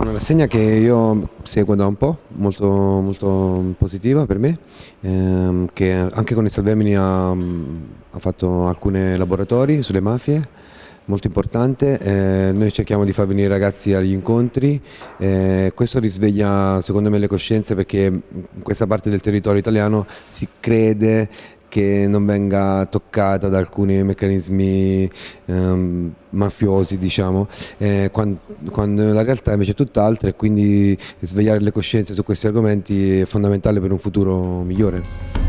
una rassegna che io seguo da un po', molto, molto positiva per me, ehm, che anche con il Salvemini ha, ha fatto alcuni laboratori sulle mafie, molto importante, eh, noi cerchiamo di far venire i ragazzi agli incontri, eh, questo risveglia secondo me le coscienze perché in questa parte del territorio italiano si crede che non venga toccata da alcuni meccanismi ehm, mafiosi, diciamo, eh, quando, quando, la realtà invece è tutt'altra e quindi svegliare le coscienze su questi argomenti è fondamentale per un futuro migliore.